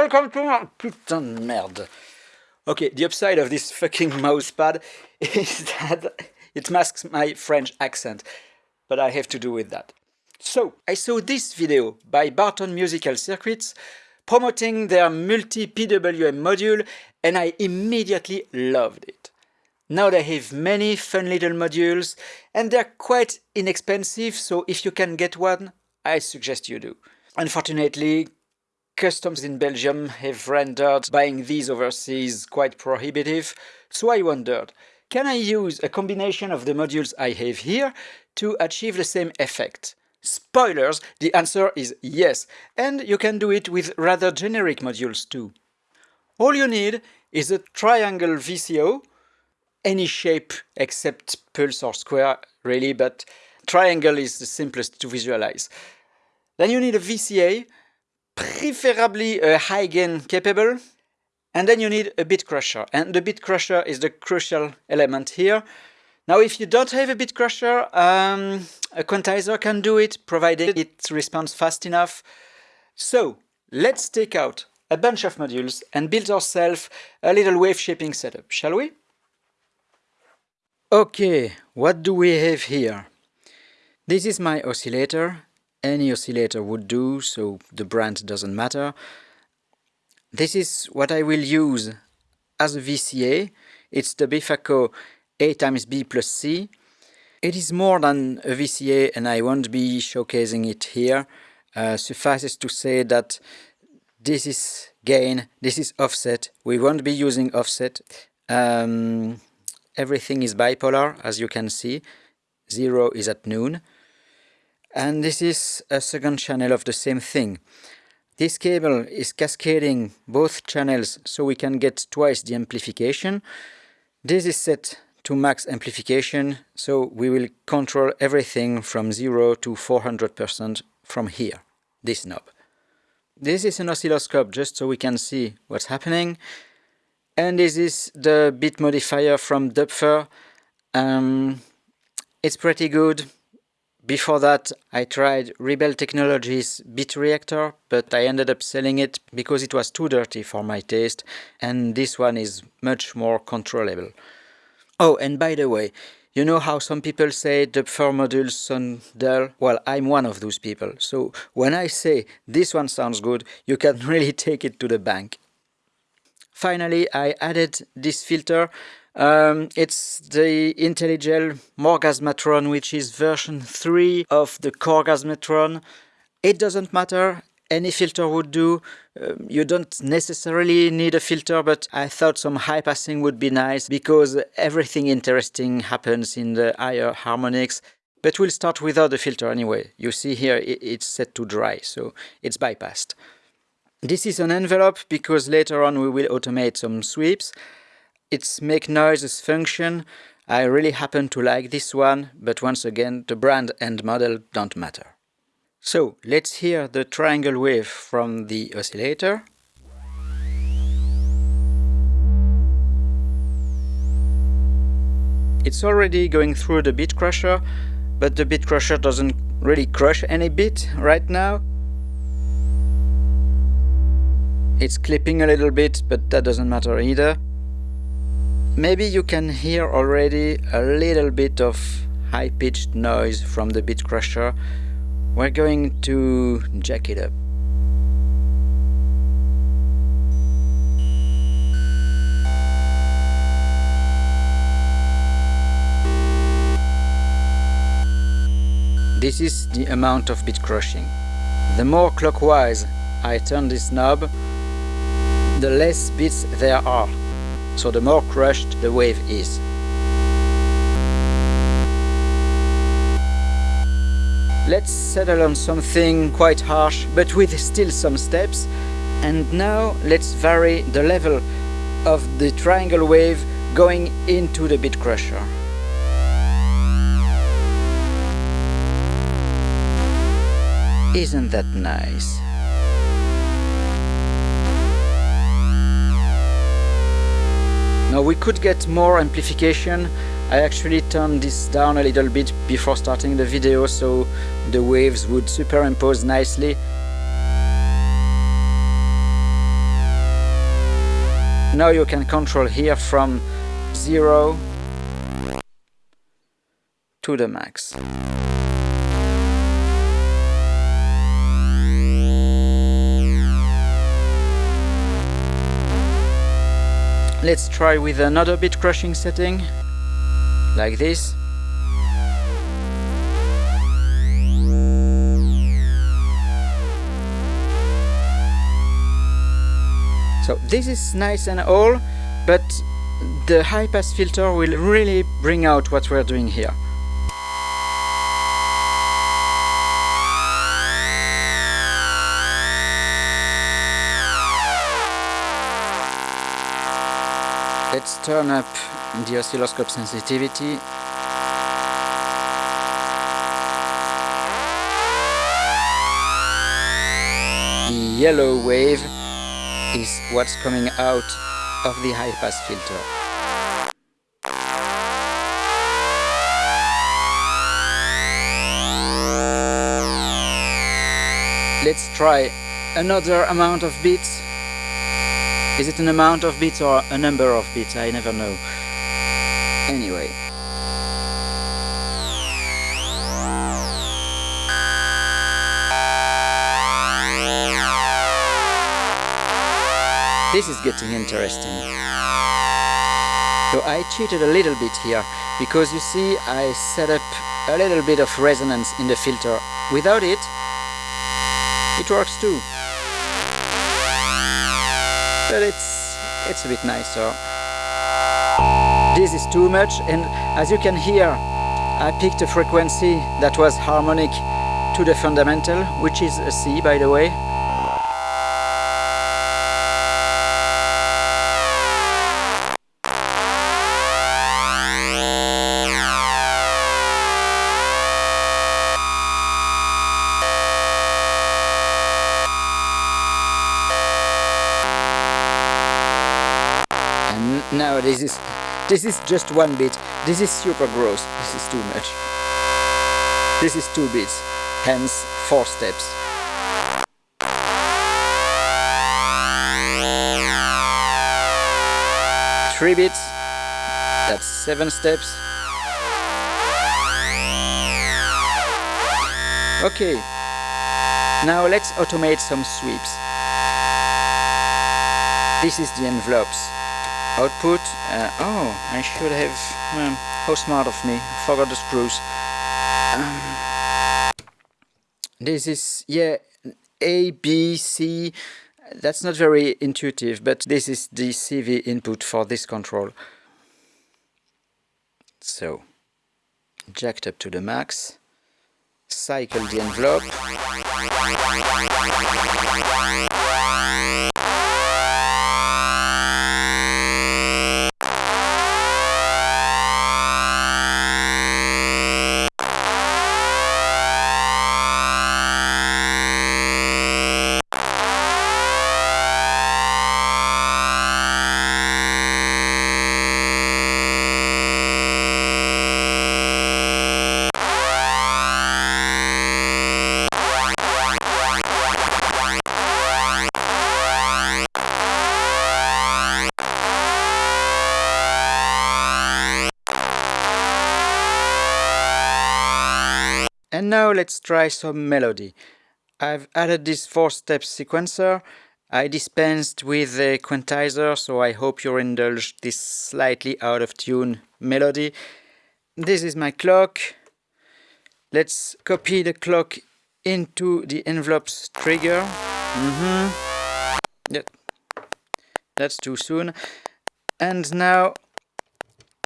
Welcome to my putain de merde. Okay, the upside of this fucking mousepad is that it masks my French accent, but I have to do with that. So, I saw this video by Barton Musical Circuits promoting their multi-PWM module and I immediately loved it. Now they have many fun little modules and they're quite inexpensive, so if you can get one, I suggest you do. Unfortunately, customs in Belgium have rendered buying these overseas quite prohibitive, so I wondered, can I use a combination of the modules I have here to achieve the same effect? Spoilers, the answer is yes, and you can do it with rather generic modules too. All you need is a triangle VCO, any shape except pulse or square really, but triangle is the simplest to visualize. Then you need a VCA, preferably a high gain capable, and then you need a bit crusher, and the bit crusher is the crucial element here. Now if you don't have a bit crusher, um, a quantizer can do it, provided it responds fast enough. So let's take out a bunch of modules and build ourselves a little wave shaping setup, shall we? Okay, what do we have here? This is my oscillator any oscillator would do, so the brand doesn't matter. This is what I will use as a VCA. It's the Befaco A times B plus C. It is more than a VCA and I won't be showcasing it here. Uh, suffices to say that this is gain, this is offset. We won't be using offset. Um, everything is bipolar as you can see. Zero is at noon and this is a second channel of the same thing. This cable is cascading both channels so we can get twice the amplification. This is set to max amplification so we will control everything from 0 to 400% from here, this knob. This is an oscilloscope just so we can see what's happening and this is the bit modifier from Doepfer. Um, it's pretty good, before that, I tried Rebel Technologies Bit Reactor, but I ended up selling it because it was too dirty for my taste, and this one is much more controllable. Oh, and by the way, you know how some people say the Doepfer modules sound dull? Well, I'm one of those people, so when I say this one sounds good, you can really take it to the bank. Finally, I added this filter um, it's the Intellijel Morgasmatron, which is version 3 of the Corgasmatron. It doesn't matter, any filter would do. Um, you don't necessarily need a filter, but I thought some high passing would be nice because everything interesting happens in the higher harmonics. But we'll start without the filter anyway. You see here it's set to dry, so it's bypassed. This is an envelope because later on we will automate some sweeps. Its Make Noise's function, I really happen to like this one, but once again the brand and model don't matter. So let's hear the triangle wave from the oscillator. It's already going through the bit crusher, but the bit crusher doesn't really crush any bit right now. It's clipping a little bit, but that doesn't matter either. Maybe you can hear already a little bit of high-pitched noise from the bit crusher. We're going to jack it up. This is the amount of bit crushing. The more clockwise I turn this knob, the less bits there are so the more crushed the wave is. Let's settle on something quite harsh, but with still some steps. And now let's vary the level of the triangle wave going into the bit crusher. Isn't that nice? Now we could get more amplification. I actually turned this down a little bit before starting the video so the waves would superimpose nicely. now you can control here from 0 to the max. Let's try with another bit crushing setting, like this. So this is nice and all, but the high pass filter will really bring out what we're doing here. Turn up the oscilloscope sensitivity. The yellow wave is what's coming out of the high pass filter. Let's try another amount of beats is it an amount of bits or a number of bits? I never know. Anyway. This is getting interesting. So I cheated a little bit here, because you see I set up a little bit of resonance in the filter. Without it, it works too but it's it's a bit nicer. This is too much and as you can hear I picked a frequency that was harmonic to the fundamental which is a C by the way this is just one bit this is super gross. This is too much. This is two bits hence four steps. Three bits that's seven steps. Okay. Now let's automate some sweeps. This is the envelopes output uh, oh I should have um, how smart of me. Forgot the screws. Um, this is yeah A B C. That's not very intuitive but this is the CV input for this control. So jacked up to the max. Cycle the envelope Now let's try some melody. I've added this four-step sequencer. I dispensed with the quantizer, so I hope you indulge this slightly out of tune melody. This is my clock. Let's copy the clock into the envelope's trigger. Mm -hmm. yeah. That's too soon. And now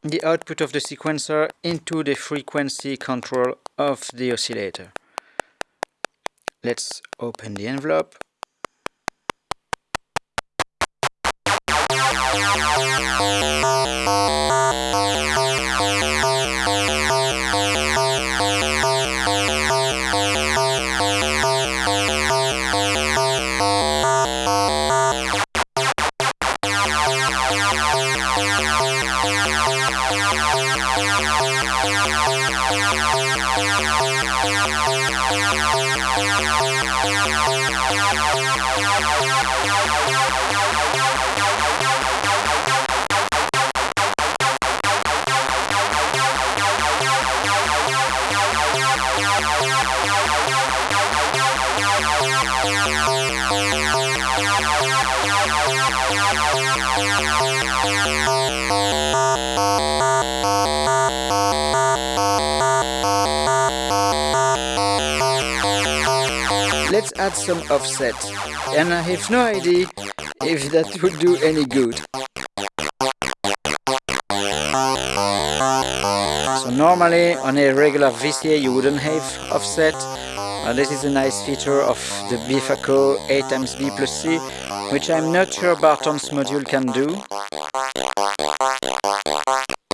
the output of the sequencer into the frequency control of the oscillator. Let's open the envelope. Some offset, and I have no idea if that would do any good. So normally on a regular VCA you wouldn't have offset. Uh, this is a nice feature of the Befaco A times B plus C, which I'm not sure Barton's module can do.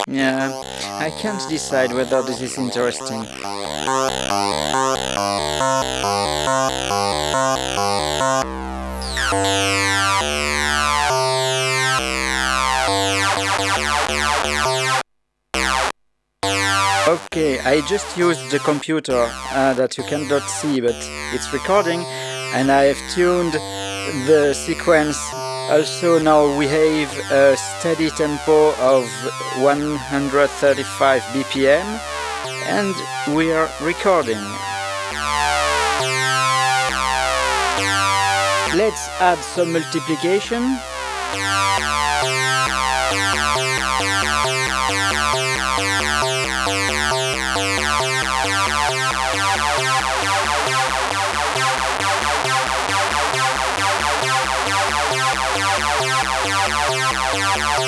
Yeah, I can't decide whether this is interesting. Okay, I just used the computer uh, that you cannot see, but it's recording, and I have tuned the sequence also now we have a steady tempo of 135 BPM and we are recording. Let's add some multiplication.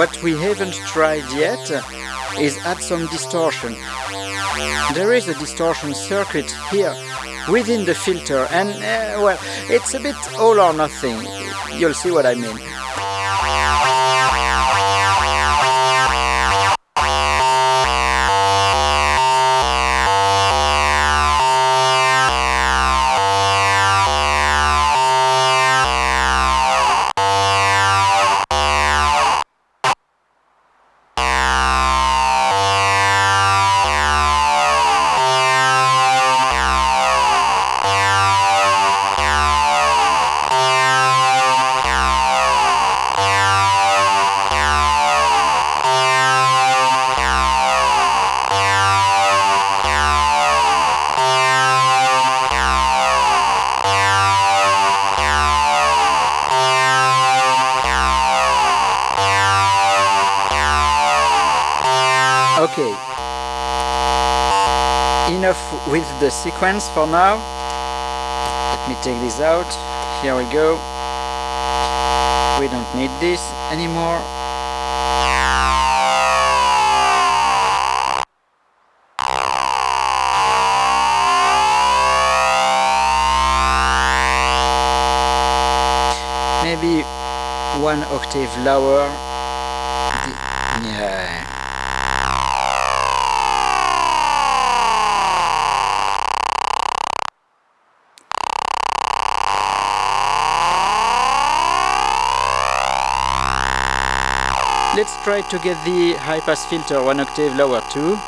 What we haven't tried yet is add some distortion. There is a distortion circuit here within the filter and uh, well it's a bit all or nothing you'll see what I mean the sequence for now. Let me take this out. Here we go. We don't need this anymore. Maybe one octave lower. Yeah. Let's try to get the high pass filter one octave lower too.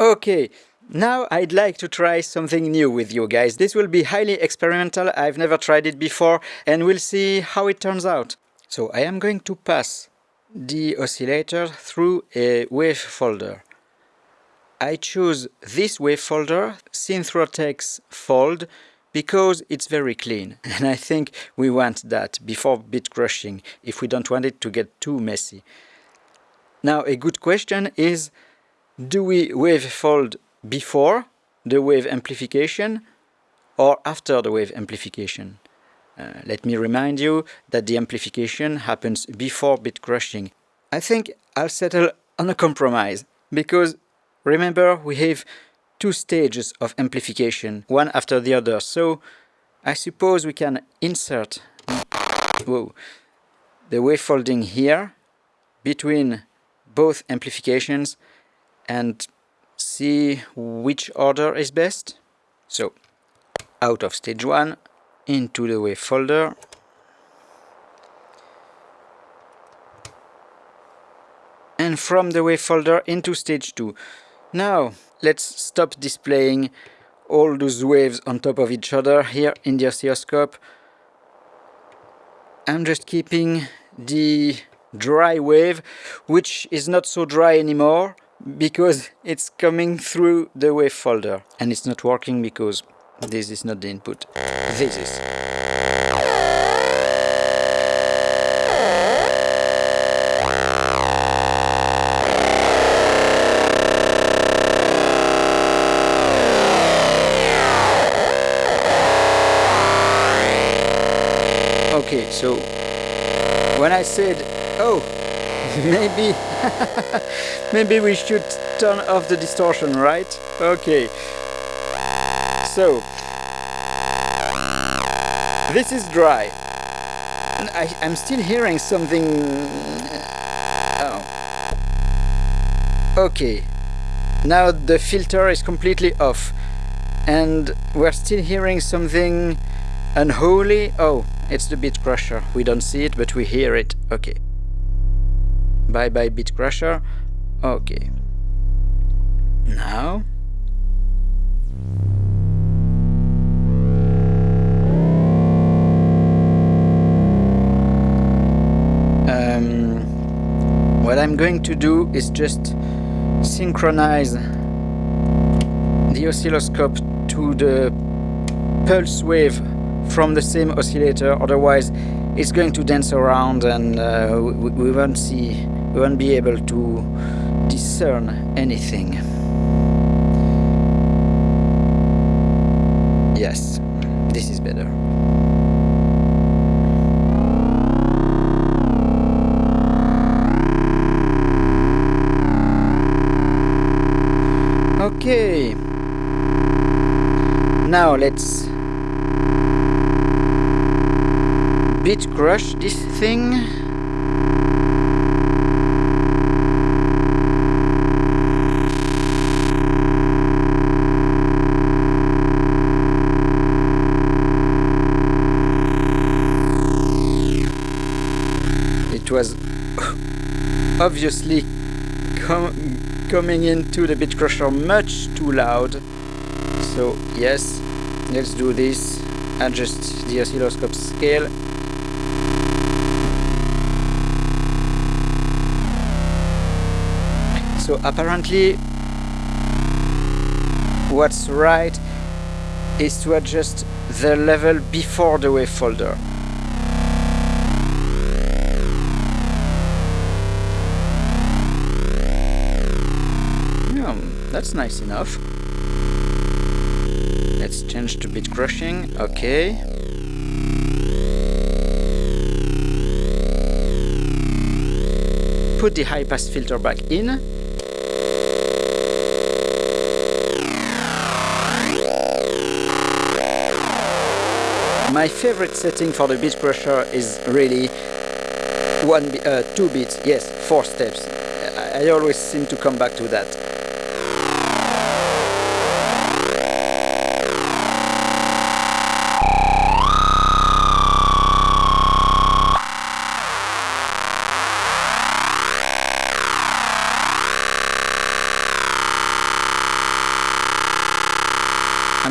Okay, now I'd like to try something new with you guys. This will be highly experimental, I've never tried it before, and we'll see how it turns out. So I am going to pass the oscillator through a wave folder. I choose this wave folder, Synthrotek Fold, because it's very clean and I think we want that before bit crushing if we don't want it to get too messy. Now a good question is do we wave fold before the wave amplification or after the wave amplification? Uh, let me remind you that the amplification happens before bit crushing. I think I'll settle on a compromise because remember we have two stages of amplification, one after the other. So I suppose we can insert whoa, the wavefolding here between both amplifications and see which order is best. So out of stage 1 into the wave folder and from the wave folder into stage 2. Now let's stop displaying all those waves on top of each other here in the oscilloscope. I'm just keeping the dry wave which is not so dry anymore because it's coming through the wave folder. And it's not working because this is not the input. This is. Okay so when I said maybe maybe we should turn off the distortion right? Okay. So this is dry. I, am still hearing something uh, oh. Okay. Now the filter is completely off. And we're still hearing something unholy. Oh it's the Beat Crusher. We don't see it but we hear it. Okay Bye bye Beat Crusher. Okay. Now. Um, what I'm going to do is just synchronize the oscilloscope to the pulse wave from the same oscillator otherwise it's going to dance around and uh, we, we won't see won't be able to discern anything. Yes, this is better. Okay, now let's beat crush this thing. Obviously com coming into the Beat Crusher much too loud. So yes, let's do this. Adjust the oscilloscope scale. So apparently what's right is to adjust the level before the wave folder. That's nice enough. Let's change to beat crushing, okay. Put the high pass filter back in. My favorite setting for the beat crusher is really one, uh, two beats, yes, four steps. I always seem to come back to that.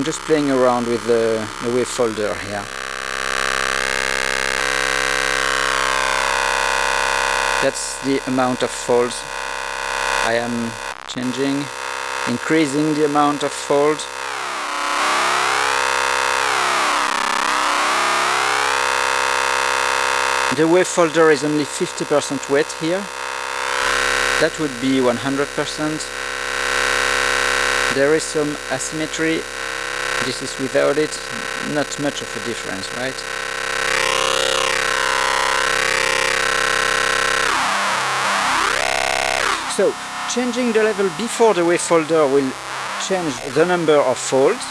I'm just playing around with the, the wave folder here. That's the amount of folds I am changing, increasing the amount of folds. The wave folder is only 50% wet here. That would be 100%. There is some asymmetry this is without it not much of a difference right so changing the level before the wave folder will change the number of folds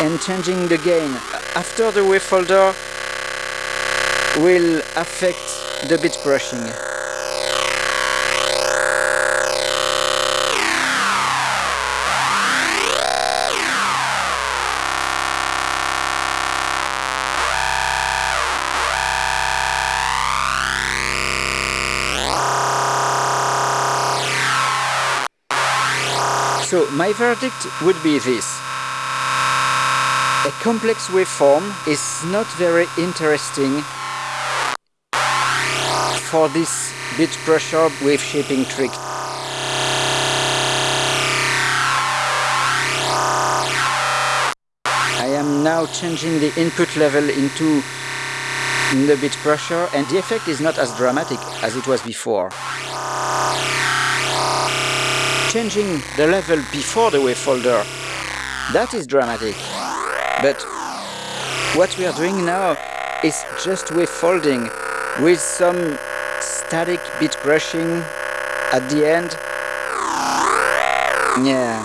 and changing the gain after the wave folder will affect the bit crushing. So my verdict would be this. A complex waveform is not very interesting for this bit crusher wave shaping trick. I am now changing the input level into the bit crusher and the effect is not as dramatic as it was before. Changing the level before the wave folder, that is dramatic. But what we are doing now is just wave folding with some static bit crushing at the end. Yeah.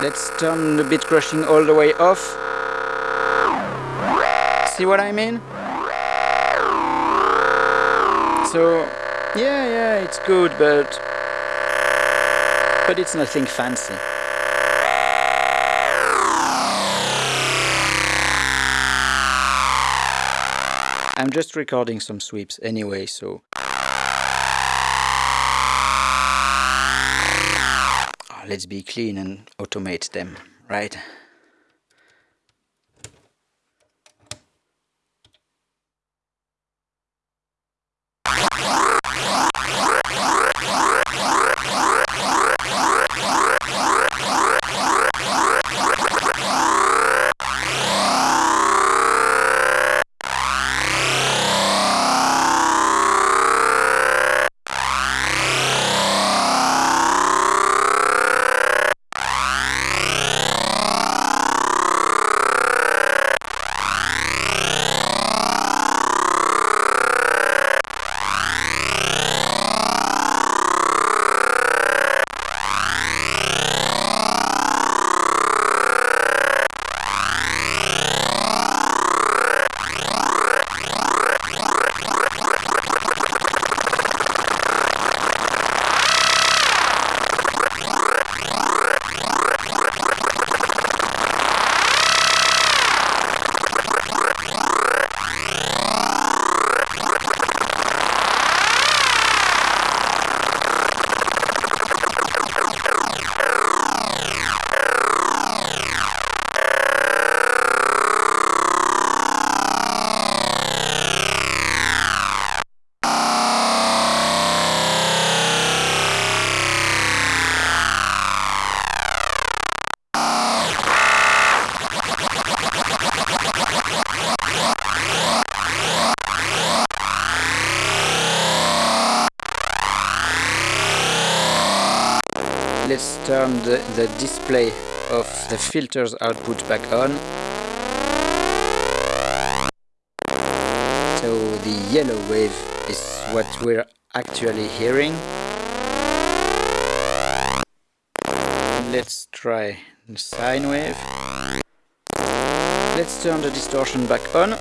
Let's turn the bit crushing all the way off. See what I mean? So, yeah, yeah, it's good, but but it's nothing fancy. I'm just recording some sweeps anyway, so... Oh, let's be clean and automate them, right? Turn the, the display of the filters output back on. So the yellow wave is what we're actually hearing. Let's try the sine wave. Let's turn the distortion back on.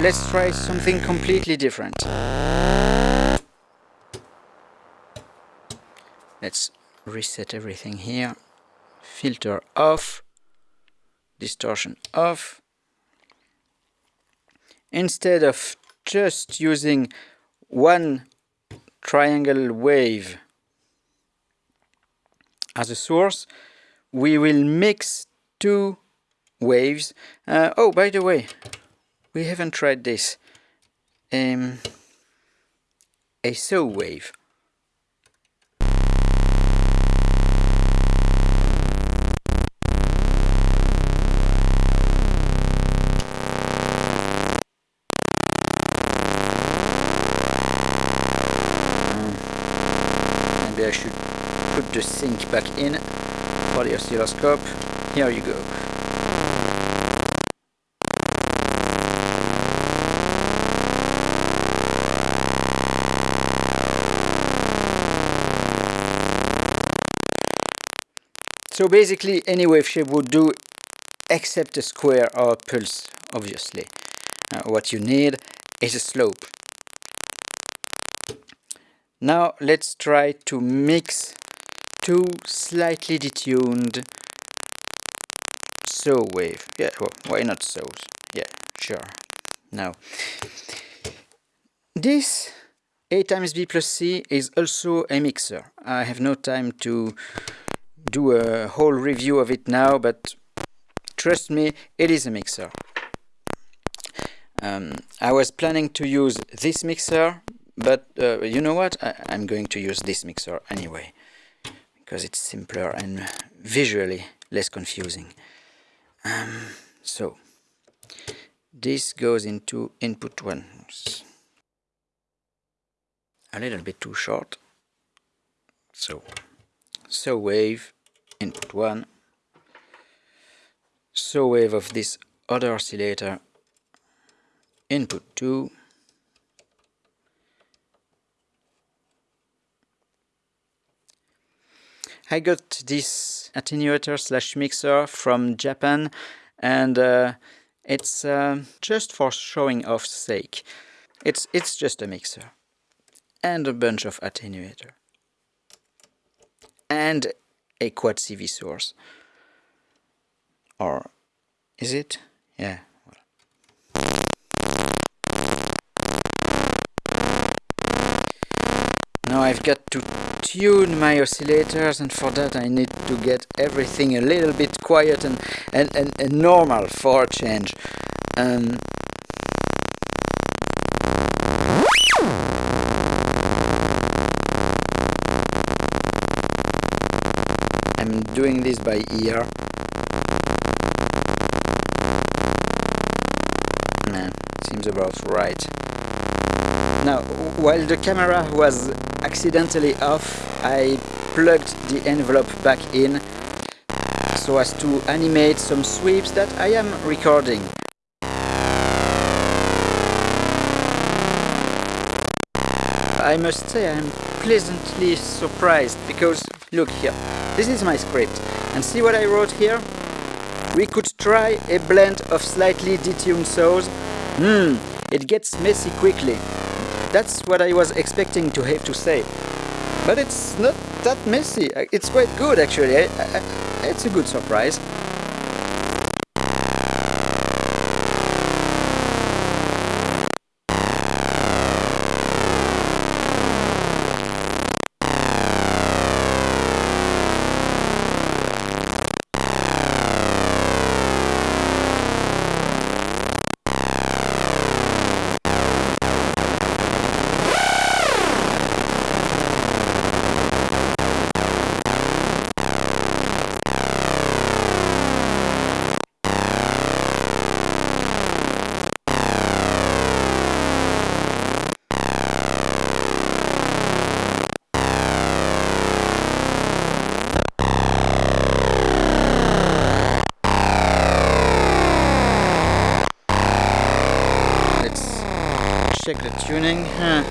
Let's try something completely different. Let's reset everything here. Filter off, distortion off. Instead of just using one triangle wave as a source, we will mix two waves. Uh, oh, by the way, we haven't tried this. Um, a saw wave. maybe I should put the sync back in for the oscilloscope. Here you go. So basically any wave shape would do except a square or a pulse, obviously. Uh, what you need is a slope. Now let's try to mix two slightly detuned saw wave. Yeah, well, why not saws? Yeah, sure. Now, this A times B plus C is also a mixer. I have no time to do a whole review of it now, but trust me, it is a mixer. Um, I was planning to use this mixer, but uh, you know what? I, am going to use this mixer anyway because it's simpler and visually less confusing. Um, so this goes into input one. A little bit too short. So saw wave input one. so wave of this other oscillator input 2 I got this attenuator slash mixer from Japan and uh, it's uh, just for showing off sake. It's, it's just a mixer and a bunch of attenuator and a quad CV source. Or is it? Yeah. Now I've got to tune my oscillators and for that I need to get everything a little bit quiet and, and, and, and normal for a change. Um, I'm doing this by ear. Nah, seems about right. Now, while the camera was accidentally off, I plugged the envelope back in so as to animate some sweeps that I am recording. I must say I am pleasantly surprised because look here, this is my script and see what I wrote here? We could try a blend of slightly detuned saws. Hmm, it gets messy quickly. That's what I was expecting to have to say. But it's not that messy. It's quite good actually. I, I, it's a good surprise. Tuning. Huh.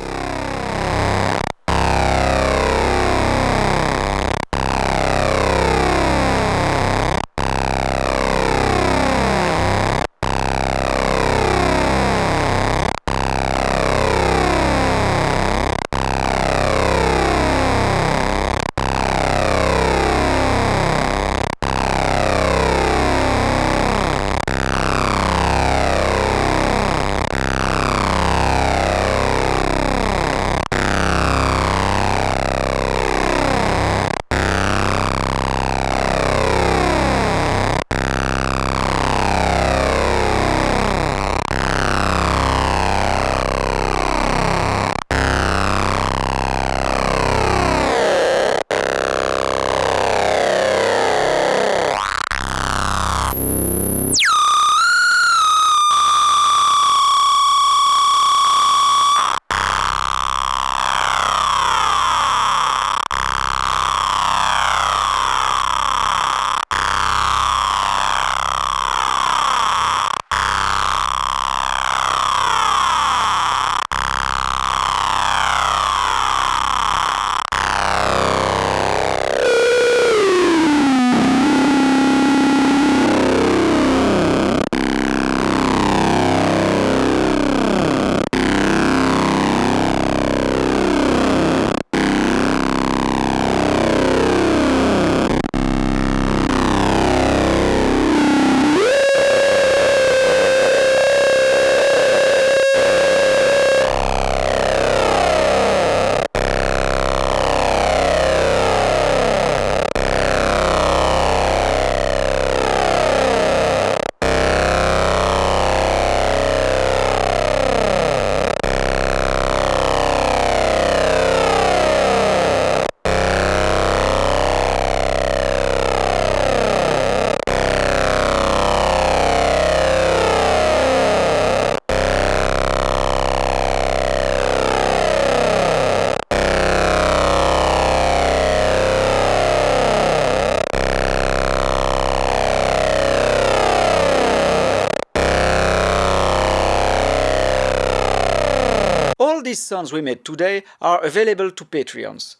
These sounds we made today are available to Patreons.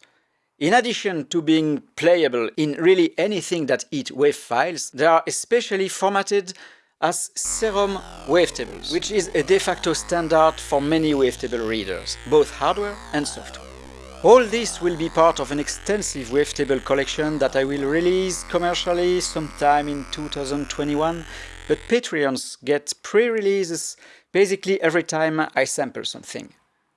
In addition to being playable in really anything that eat WAV files, they are especially formatted as Serum wavetables, which is a de facto standard for many wavetable readers, both hardware and software. All this will be part of an extensive wavetable collection that I will release commercially sometime in 2021, but Patreons get pre-releases basically every time I sample something.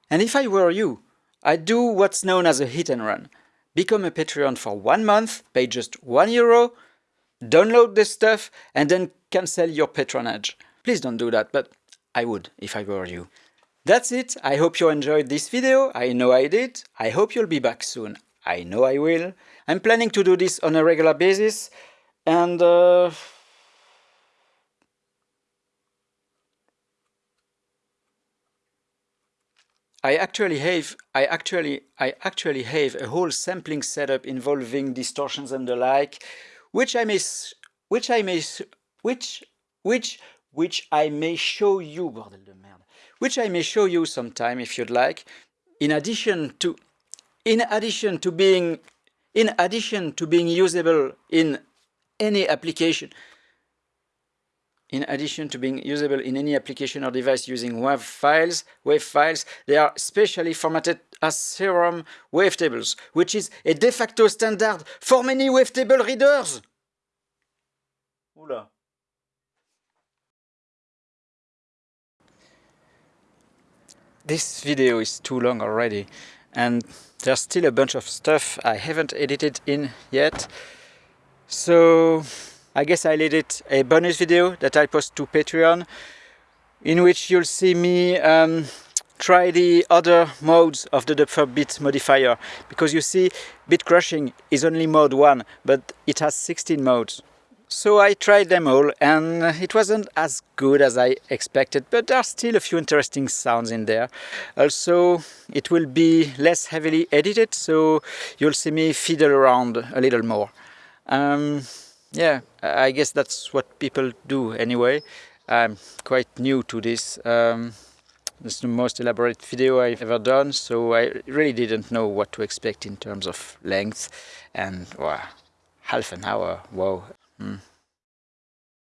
And if I were you, I'd do what's known as a hit and run. Become a Patreon for one month, pay just one euro, download the stuff, and then cancel your patronage. Please don't do that, but I would if I were you. That's it, I hope you enjoyed this video, I know I did, I hope you'll be back soon, I know I will. I'm planning to do this on a regular basis, and uh, I actually have I actually I actually have a whole sampling setup involving distortions and the like, which I may which I may which which which I may show you bordel de merde which I may show you sometime if you'd like. In addition to in addition to being in addition to being usable in any application in addition to being usable in any application or device using WAV files, WAV files, they are specially formatted as Serum wavetables, which is a de facto standard for many wavetable readers. Oula. This video is too long already and there's still a bunch of stuff I haven't edited in yet. So I guess I'll edit a bonus video that I'll post to Patreon in which you'll see me um, try the other modes of the Doepfer bit modifier because you see bit crushing is only mode 1 but it has 16 modes. So I tried them all and it wasn't as good as I expected, but there are still a few interesting sounds in there. Also, it will be less heavily edited, so you'll see me fiddle around a little more. Um, yeah, I guess that's what people do anyway. I'm quite new to this. Um, it's the most elaborate video I've ever done, so I really didn't know what to expect in terms of length and wow, half an hour, wow. Mm.